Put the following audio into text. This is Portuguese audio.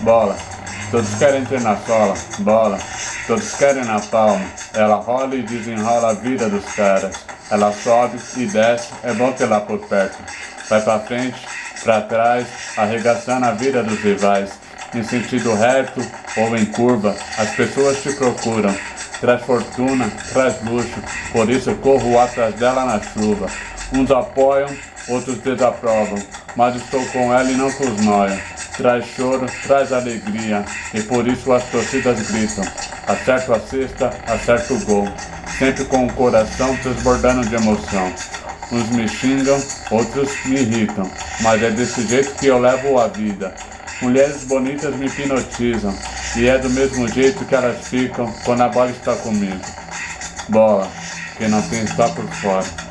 bola. Todos querem ter na sola, bola. Todos querem na palma. Ela rola e desenrola a vida dos caras. Ela sobe e desce, é bom ter lá por perto. Vai pra frente, pra trás, arregaçando a vida dos rivais. Em sentido reto ou em curva, as pessoas te procuram. Traz fortuna, traz luxo, por isso corro atrás dela na chuva. Uns apoiam, outros desaprovam, mas estou com ela e não com os noia. Traz choro, traz alegria, e por isso as torcidas gritam. Acerto a cesta, acerto o gol, sempre com o coração transbordando de emoção. Uns me xingam, outros me irritam, mas é desse jeito que eu levo a vida. Mulheres bonitas me hipnotizam, e é do mesmo jeito que elas ficam quando a bola está comigo. Bola, quem não tem está por fora.